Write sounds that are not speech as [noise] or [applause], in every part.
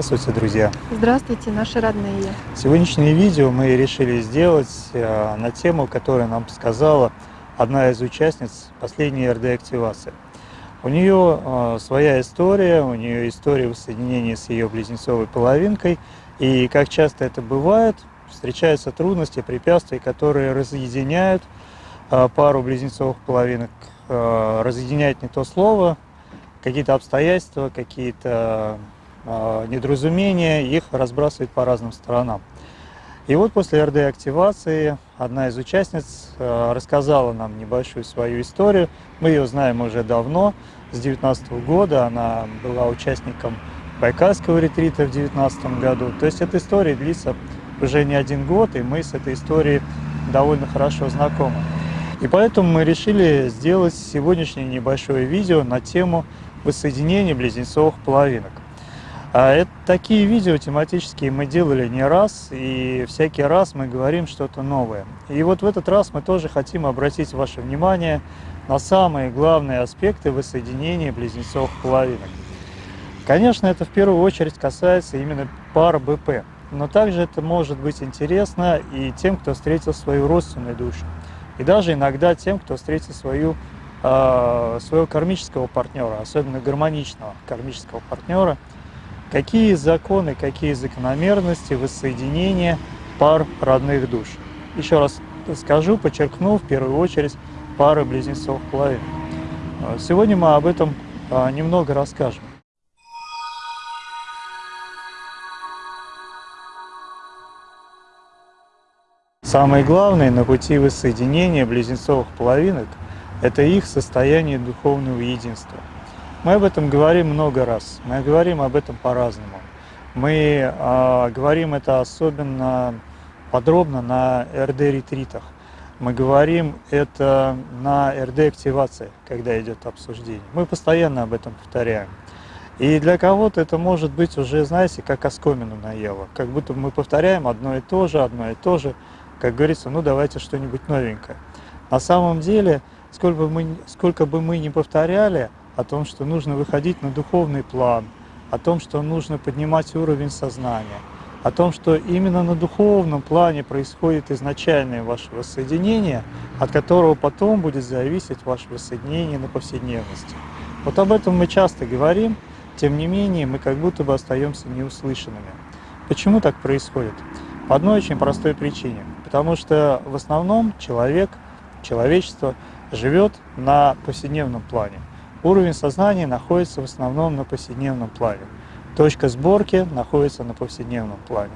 Здравствуйте, друзья! Здравствуйте, наши родные! Сегодняшнее видео мы решили сделать э, на тему, которую нам сказала одна из участниц последней РД-активации. У нее э, своя история, у нее история воссоединения с ее близнецовой половинкой, и как часто это бывает, встречаются трудности, препятствия, которые разъединяют э, пару близнецовых половинок, разъединяют не то слово, какие-то обстоятельства, какие-то недоразумения, их разбрасывают по разным сторонам. И вот после РД-активации одна из участниц а, рассказала нам небольшую свою историю. Мы ее знаем уже давно, с 2019 года. Она была участником Байкальского ретрита в 2019 году. То есть эта история длится уже не один год, и мы с этой историей довольно хорошо знакомы. И поэтому мы решили сделать сегодняшнее небольшое видео на тему воссоединения близнецовых половинок. А это, такие видео тематические мы делали не раз, и всякий раз мы говорим что-то новое. И вот в этот раз мы тоже хотим обратить ваше внимание на самые главные аспекты воссоединения близнецовых половинок. Конечно, это в первую очередь касается именно пар БП, но также это может быть интересно и тем, кто встретил свою родственную душу, и даже иногда тем, кто встретил свою, э, своего кармического партнера, особенно гармоничного кармического партнера – Какие законы, какие закономерности воссоединения пар родных душ? Еще раз скажу, подчеркну, в первую очередь, пары близнецов половин. А, сегодня мы об этом а, немного расскажем. Самое главное на пути воссоединения близнецовых половинок – это их состояние духовного единства – мы об этом говорим много раз, мы говорим об этом по-разному. Мы э, говорим это особенно подробно на РД-ретритах. Мы говорим это на РД-активации, когда идет обсуждение. Мы постоянно об этом повторяем. И для кого-то это может быть уже, знаете, как оскомину наело. Как будто мы повторяем одно и то же, одно и то же. Как говорится, ну давайте что-нибудь новенькое. На самом деле, сколько бы мы, сколько бы мы ни повторяли, о том, что нужно выходить на духовный план, о том, что нужно поднимать уровень сознания, о том, что именно на духовном плане происходит изначальное ваше воссоединение, от которого потом будет зависеть ваше воссоединение на повседневности. Вот об этом мы часто говорим, тем не менее мы как будто бы остаемся неуслышанными. Почему так происходит? По одной очень простой причине. Потому что в основном человек, человечество живет на повседневном плане. Уровень сознания находится в основном на повседневном плане. Точка сборки находится на повседневном плане.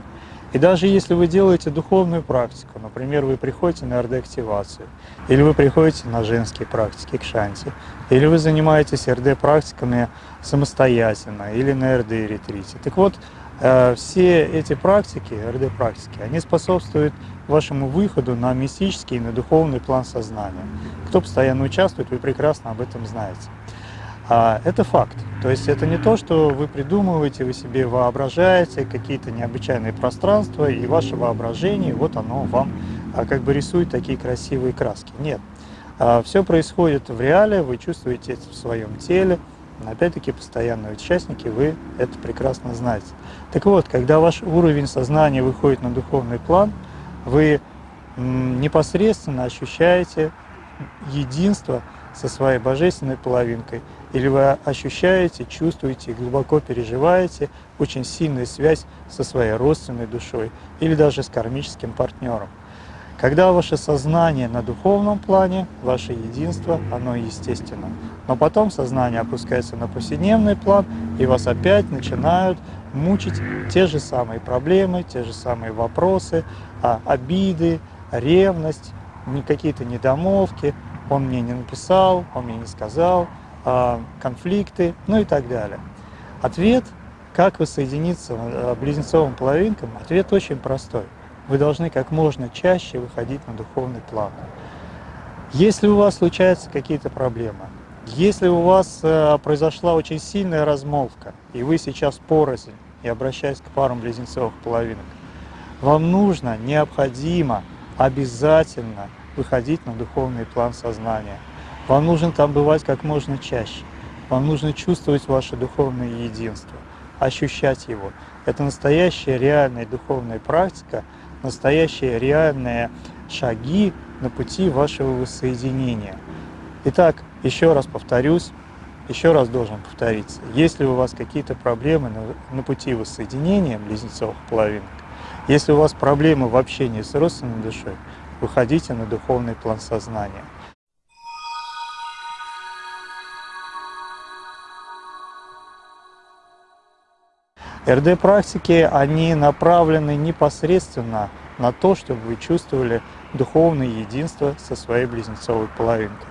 И даже если вы делаете духовную практику, например, вы приходите на РД-активацию, или вы приходите на женские практики к шанти, или вы занимаетесь РД-практиками самостоятельно, или на РД-ретрите. Так вот, э, все эти практики, РД-практики, они способствуют вашему выходу на мистический и на духовный план сознания. Кто постоянно участвует, вы прекрасно об этом знаете. А это факт. То есть это не то, что вы придумываете, вы себе воображаете какие-то необычайные пространства, и ваше воображение, вот оно вам а, как бы рисует такие красивые краски. Нет. А, все происходит в реале, вы чувствуете это в своем теле. Опять-таки, постоянные участники, вы это прекрасно знаете. Так вот, когда ваш уровень сознания выходит на духовный план, вы непосредственно ощущаете единство со своей божественной половинкой или вы ощущаете, чувствуете, глубоко переживаете очень сильную связь со своей родственной душой или даже с кармическим партнером. Когда ваше сознание на духовном плане, ваше единство, оно естественно. Но потом сознание опускается на повседневный план, и вас опять начинают мучить те же самые проблемы, те же самые вопросы, а, обиды, ревность, какие-то недомовки, он мне не написал, он мне не сказал, конфликты, ну и так далее. Ответ, как воссоединиться а, близнецовым половинкам, ответ очень простой. Вы должны как можно чаще выходить на духовный план. Если у вас случаются какие-то проблемы, если у вас э, произошла очень сильная размолвка, и вы сейчас порознь, и обращаясь к парам близнецовых половинок, вам нужно, необходимо, обязательно выходить на духовный план сознания. Вам нужно там бывать как можно чаще. Вам нужно чувствовать ваше духовное единство, ощущать его. Это настоящая реальная духовная практика, настоящие реальные шаги на пути вашего воссоединения. Итак, еще раз повторюсь, еще раз должен повториться. Если у вас какие-то проблемы на, на пути воссоединения близнецовых половинок, если у вас проблемы в общении с родственной душой, выходите на духовный план сознания. РД-практики, они направлены непосредственно на то, чтобы вы чувствовали духовное единство со своей близнецовой половинкой.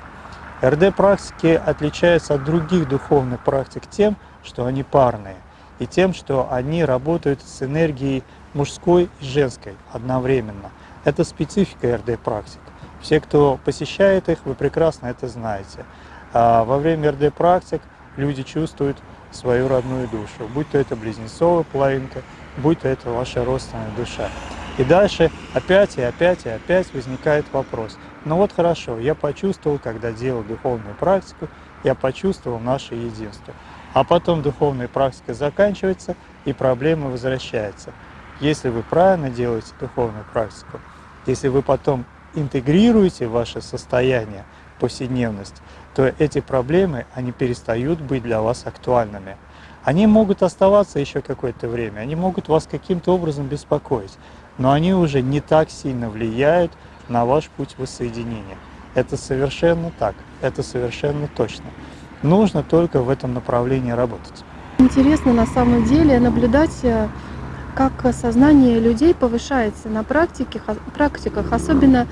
РД-практики отличаются от других духовных практик тем, что они парные, и тем, что они работают с энергией мужской и женской одновременно. Это специфика РД-практик. Все, кто посещает их, вы прекрасно это знаете. А во время РД-практик люди чувствуют свою родную душу, будь то это близнецовая половинка, будь то это ваша родственная душа. И дальше опять и опять и опять возникает вопрос. Ну вот хорошо, я почувствовал, когда делал духовную практику, я почувствовал наше единство. А потом духовная практика заканчивается, и проблема возвращается. Если вы правильно делаете духовную практику, если вы потом интегрируете ваше состояние, повседневность, то эти проблемы, они перестают быть для вас актуальными. Они могут оставаться еще какое-то время, они могут вас каким-то образом беспокоить, но они уже не так сильно влияют на ваш путь воссоединения. Это совершенно так, это совершенно точно. Нужно только в этом направлении работать. Интересно на самом деле наблюдать, э, как сознание людей повышается на практике, практиках, особенно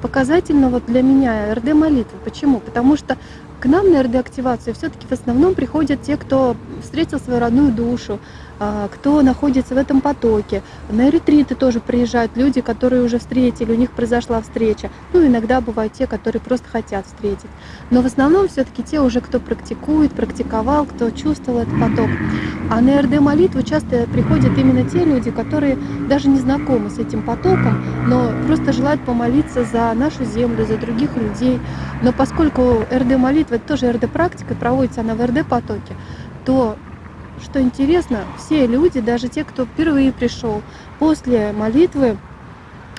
показательно вот для меня РД молитвы. Почему? Потому что к нам на РД-активацию все-таки в основном приходят те, кто встретил свою родную душу, а, кто находится в этом потоке. На ретриты тоже приезжают люди, которые уже встретили, у них произошла встреча. Ну, иногда бывают те, которые просто хотят встретить. Но в основном все-таки те уже, кто практикует, практиковал, кто чувствовал этот поток. А на РД-молитву часто приходят именно те люди, которые даже не знакомы с этим потоком, но просто желают помолиться за нашу землю, за других людей. Но поскольку РД-молитва это тоже РД-практика, проводится она в РД-потоке, то, что интересно, все люди, даже те, кто впервые пришел после молитвы,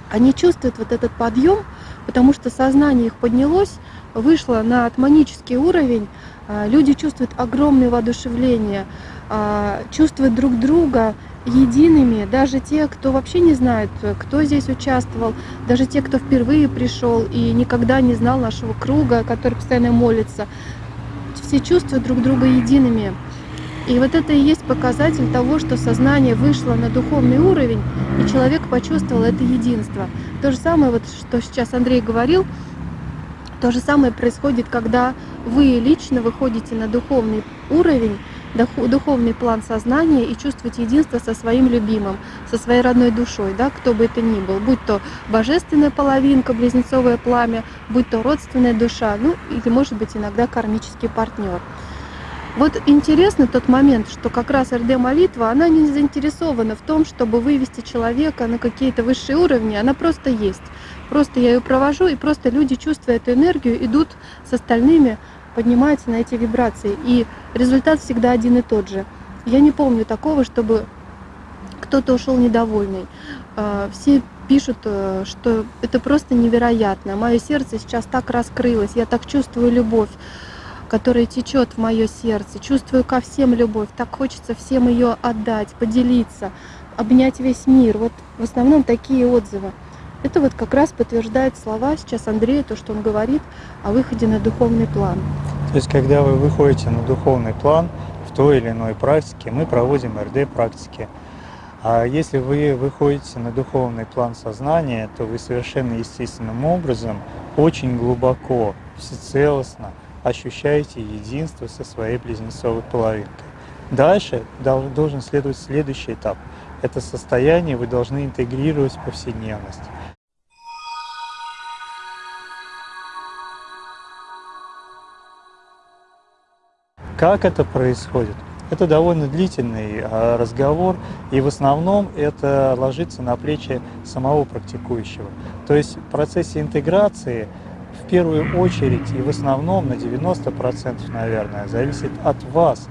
они чувствуют вот этот подъем, потому что сознание их поднялось, вышло на атманический уровень, а, люди чувствуют огромное воодушевление, а, чувствуют друг друга едиными, даже те, кто вообще не знает, кто здесь участвовал, даже те, кто впервые пришел и никогда не знал нашего круга, который постоянно молится, все чувствуют друг друга едиными. И вот это и есть показатель того, что сознание вышло на духовный уровень, и человек почувствовал это единство. То же самое, вот, что сейчас Андрей говорил, то же самое происходит, когда вы лично выходите на духовный уровень, духовный план сознания и чувствовать единство со своим любимым, со своей родной душой, да, кто бы это ни был, будь то божественная половинка, близнецовое пламя, будь то родственная душа, ну или может быть иногда кармический партнер. Вот интересно тот момент, что как раз РД-молитва, она не заинтересована в том, чтобы вывести человека на какие-то высшие уровни, она просто есть. Просто я ее провожу, и просто люди, чувствуя эту энергию, идут с остальными поднимается на эти вибрации. И результат всегда один и тот же. Я не помню такого, чтобы кто-то ушел недовольный. А, все пишут, э, что это просто невероятно. Мое сердце сейчас так раскрылось, я так чувствую любовь. которая течет в мое сердце, чувствую ко всем любовь, так хочется всем ее отдать, поделиться, обнять весь мир. Вот в основном такие отзывы. Это вот как раз подтверждает слова сейчас Андрея, то, что он говорит о выходе на духовный план. То есть, когда вы выходите на духовный план в той или иной практике, мы проводим РД-практики. А если вы выходите на духовный план сознания, то вы совершенно естественным образом, очень глубоко, всецелостно ощущаете единство со своей близнецовой половинкой. Дальше должен следовать следующий этап. Это состояние вы должны интегрировать в повседневность. Как это происходит? Это довольно длительный а, разговор, и в основном это ложится на плечи самого практикующего. То есть в процессе интеграции в первую очередь и в основном на 90%, наверное, зависит от вас.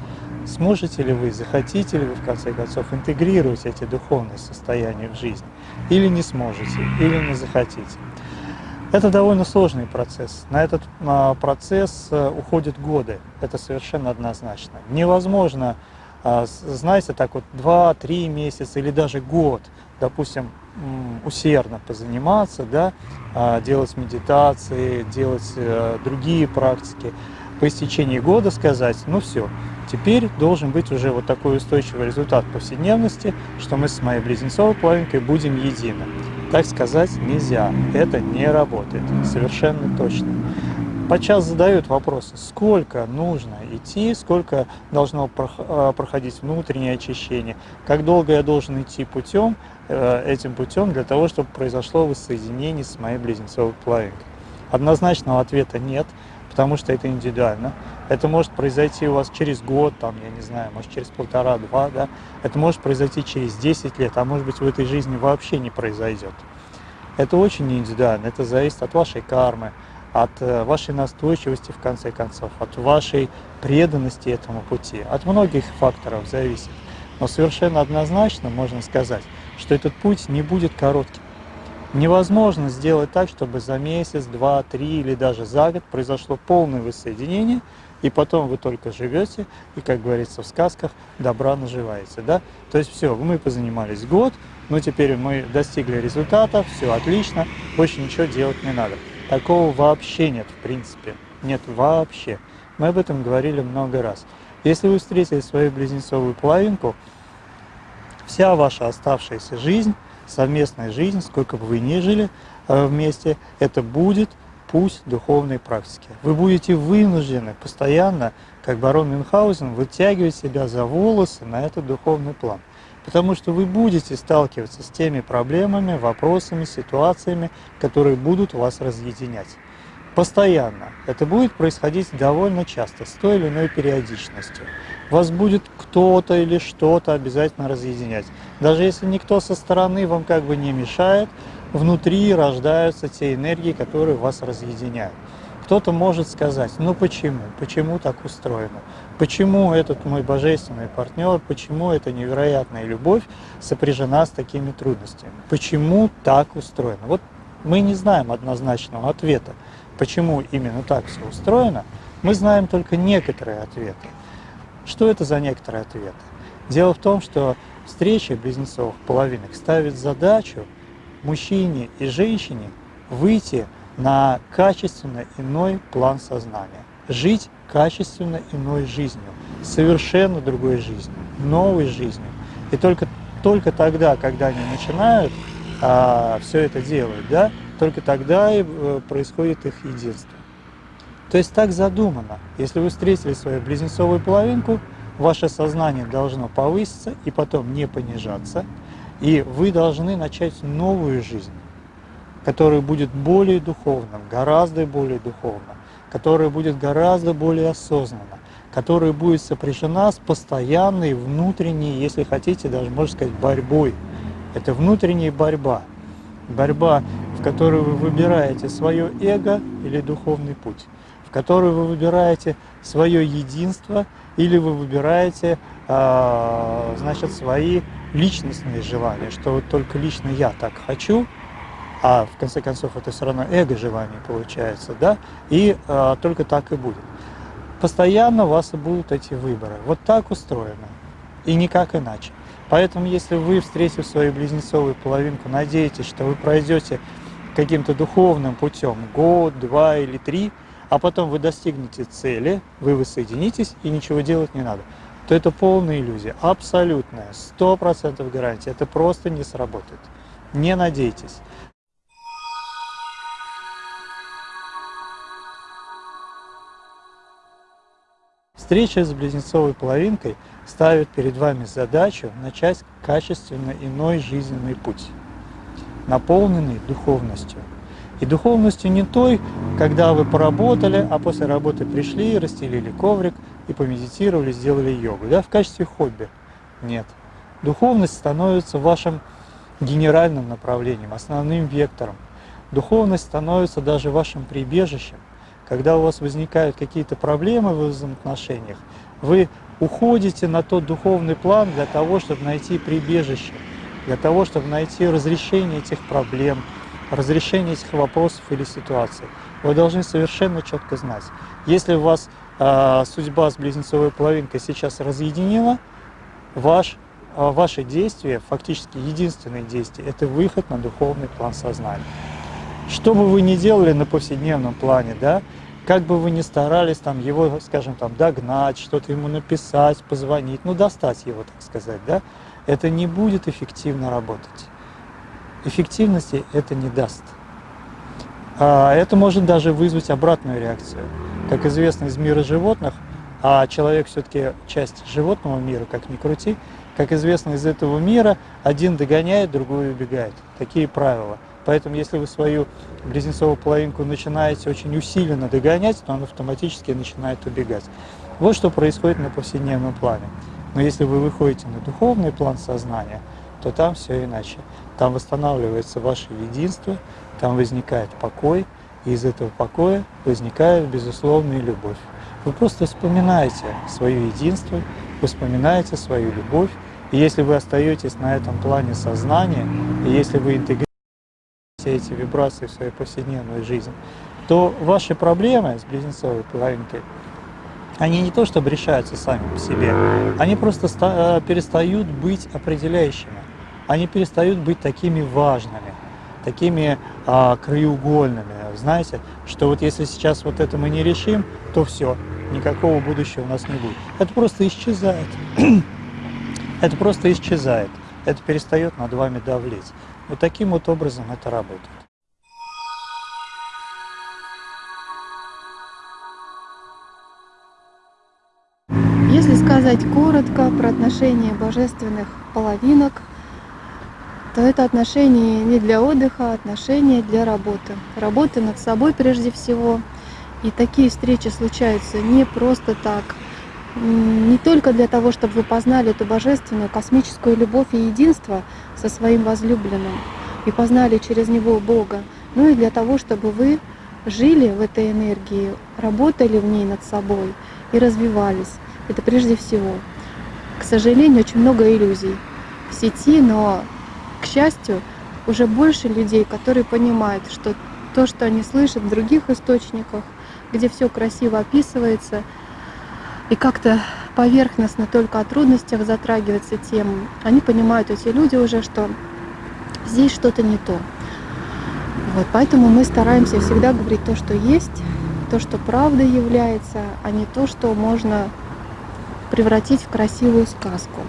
Сможете ли вы, захотите ли вы, в конце концов, интегрировать эти духовные состояния в жизнь, или не сможете, или не захотите. Это довольно сложный процесс. На этот а, процесс э, уходят годы. Это совершенно однозначно. Невозможно, а, знаете, так вот 2-3 месяца или даже год, допустим, усердно позаниматься, да, а, делать медитации, делать э, другие практики. По истечении года сказать, ну все, теперь должен быть уже вот такой устойчивый результат повседневности, что мы с моей близнецовой половинкой будем едины. Так сказать нельзя, это не работает, совершенно точно. Подчас задают вопросы, сколько нужно идти, сколько должно а, проходить внутреннее очищение, как долго я должен идти путем, э, этим путем для того, чтобы произошло воссоединение с моей близнецовой половинкой. Однозначного ответа нет, потому что это индивидуально. Это может произойти у вас через год, там, я не знаю, может через полтора-два, да. Это может произойти через 10 лет, а может быть в этой жизни вообще не произойдет. Это очень индивидуально, это зависит от вашей кармы, от э, вашей настойчивости, в конце концов, от вашей преданности этому пути. От многих факторов зависит. Но совершенно однозначно можно сказать, что этот путь не будет коротким. Невозможно сделать так, чтобы за месяц, два, три или даже за год произошло полное воссоединение – и потом вы только живете, и, как говорится в сказках, добра наживаете. Да? То есть все, мы позанимались год, но теперь мы достигли результата, все отлично, больше ничего делать не надо. Такого вообще нет, в принципе. Нет вообще. Мы об этом говорили много раз. Если вы встретили свою близнецовую половинку, вся ваша оставшаяся жизнь, совместная жизнь, сколько бы вы ни жили э, вместе, это будет путь духовной практики. Вы будете вынуждены постоянно, как барон Мюнхгаузен, вытягивать себя за волосы на этот духовный план. Потому что вы будете сталкиваться с теми проблемами, вопросами, ситуациями, которые будут вас разъединять. Постоянно. Это будет происходить довольно часто, с той или иной периодичностью. Вас будет кто-то или что-то обязательно разъединять. Даже если никто со стороны вам как бы не мешает, внутри рождаются те энергии, которые вас разъединяют. Кто-то может сказать, ну почему, почему так устроено, почему этот мой божественный партнер, почему эта невероятная любовь сопряжена с такими трудностями, почему так устроено. Вот мы не знаем однозначного ответа, почему именно так все устроено, мы знаем только некоторые ответы. Что это за некоторые ответы? Дело в том, что встреча близнецовых половинок ставит задачу мужчине и женщине выйти на качественно иной план сознания, жить качественно иной жизнью, совершенно другой жизнью, новой жизнью. И только, только тогда, когда они начинают а, все это делать, да, только тогда и э, происходит их единство. То есть так задумано. Если вы встретили свою близнецовую половинку, ваше сознание должно повыситься и потом не понижаться – и вы должны начать новую жизнь, которая будет более духовным, гораздо более духовным, которая будет гораздо более осознанна, которая будет сопряжена с постоянной внутренней, если хотите, даже можно сказать, борьбой. Это внутренняя борьба. Борьба, в которой вы выбираете свое эго или духовный путь, в которой вы выбираете свое единство или вы выбираете, а, значит, свои личностные желания, что вот только лично я так хочу, а в конце концов это все равно эго желание получается, да, и а, только так и будет. постоянно у вас и будут эти выборы. Вот так устроено. И никак иначе. Поэтому, если вы, встретив свою близнецовую половинку, надеетесь, что вы пройдете каким-то духовным путем год, два или три, а потом вы достигнете цели, вы воссоединитесь и ничего делать не надо, то это полная иллюзия, абсолютная, сто процентов гарантия, это просто не сработает. Не надейтесь. Встреча с близнецовой половинкой ставит перед вами задачу начать качественно иной жизненный путь, наполненный духовностью. И духовностью не той, когда вы поработали, а после работы пришли, расстелили коврик и помедитировали, сделали йогу, да, в качестве хобби. Нет. Духовность становится вашим генеральным направлением, основным вектором. Духовность становится даже вашим прибежищем, когда у вас возникают какие-то проблемы в взаимоотношениях, вы уходите на тот духовный план для того, чтобы найти прибежище, для того, чтобы найти разрешение этих проблем, разрешение этих вопросов или ситуаций. Вы должны совершенно четко знать, если у вас э, судьба с близнецовой половинкой сейчас разъединена, ваш, э, ваши действия, фактически единственные действия, это выход на духовный план сознания. Что бы вы ни делали на повседневном плане, да, как бы вы ни старались там его, скажем, там догнать, что-то ему написать, позвонить, ну достать его, так сказать, да, это не будет эффективно работать. Эффективности это не даст. А это может даже вызвать обратную реакцию. Как известно из мира животных, а человек все-таки часть животного мира, как ни крути, как известно из этого мира, один догоняет, другой убегает. Такие правила – Поэтому если вы свою близнецовую половинку начинаете очень усиленно догонять, то он автоматически начинает убегать. Вот что происходит на повседневном плане. Но если вы выходите на духовный план сознания, то там все иначе. Там восстанавливается ваше единство, там возникает покой, и из этого покоя возникает безусловная любовь. Вы просто вспоминаете свое единство, вспоминаете свою любовь, и если вы остаетесь на этом плане сознания, и если вы интегрируете все эти вибрации в свою повседневную жизнь, то ваши проблемы с близнецовой половинкой, они не то чтобы решаются сами по себе, они просто э, перестают быть определяющими, они перестают быть такими важными, такими а, краеугольными. Знаете, что вот если сейчас вот это мы не решим, то все, никакого будущего у нас не будет. Это просто исчезает. [clears throat] это просто исчезает. Это перестает над вами давлеть. Вот таким вот образом это работает. Сказать коротко про отношения божественных половинок, то это отношения не для отдыха, а отношения для работы. Работы над собой прежде всего. И такие встречи случаются не просто так, не только для того, чтобы вы познали эту божественную космическую любовь и единство со своим возлюбленным и познали через него Бога, но и для того, чтобы вы жили в этой энергии, работали в ней над собой и развивались. Это прежде всего. К сожалению, очень много иллюзий в сети, но, к счастью, уже больше людей, которые понимают, что то, что они слышат в других источниках, где все красиво описывается, и как-то поверхностно только о трудностях затрагивается тем, они понимают, эти люди уже, что здесь что-то не то. Вот, поэтому мы стараемся всегда говорить то, что есть, то, что правда является, а не то, что можно превратить в красивую сказку.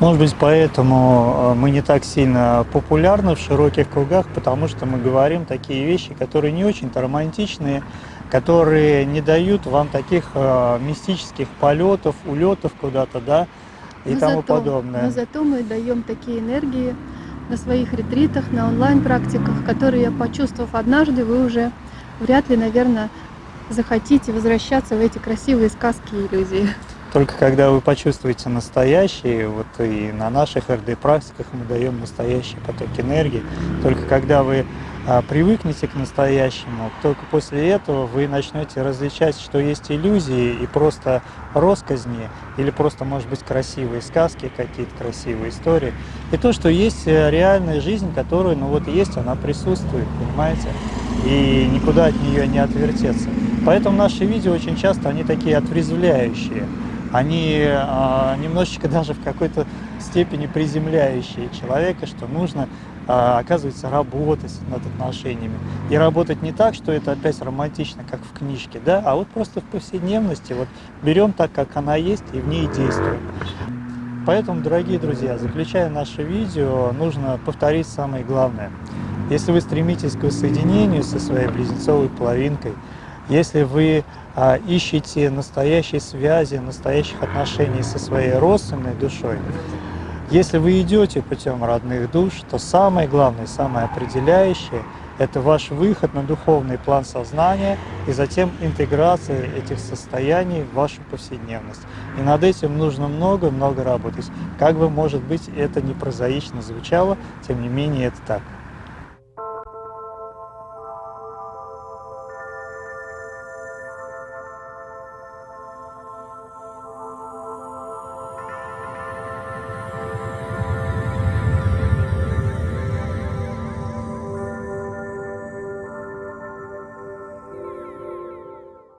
Может быть, поэтому э, мы не так сильно популярны в широких кругах, потому что мы говорим такие вещи, которые не очень-то романтичные, которые не дают вам таких э, мистических полетов, улетов куда-то, да, и но тому зато, подобное. Но зато мы даем такие энергии на своих ретритах, на онлайн-практиках, которые, почувствовав однажды, вы уже вряд ли, наверное, захотите возвращаться в эти красивые сказки и иллюзии. Только когда вы почувствуете настоящие, вот и на наших РД-практиках мы даем настоящий поток энергии, только когда вы а, привыкнете к настоящему, только после этого вы начнете различать, что есть иллюзии и просто росказни, или просто, может быть, красивые сказки, какие-то красивые истории, и то, что есть э, реальная жизнь, которая, ну вот есть, она присутствует, понимаете, и никуда от нее не отвертеться. Поэтому наши видео очень часто, они такие отрезвляющие. Они э, немножечко даже в какой-то степени приземляющие человека, что нужно, э, оказывается, работать над отношениями. И работать не так, что это опять романтично, как в книжке, да, а вот просто в повседневности, вот берем так, как она есть, и в ней действуем. Поэтому, дорогие друзья, заключая наше видео, нужно повторить самое главное. Если вы стремитесь к воссоединению со своей близнецовой половинкой, если вы а, ищете настоящей связи, настоящих отношений со своей родственной душой, если вы идете путем родных душ, то самое главное, самое определяющее – это ваш выход на духовный план сознания и затем интеграция этих состояний в вашу повседневность. И над этим нужно много-много работать. Как бы, может быть, это не прозаично звучало, тем не менее это так.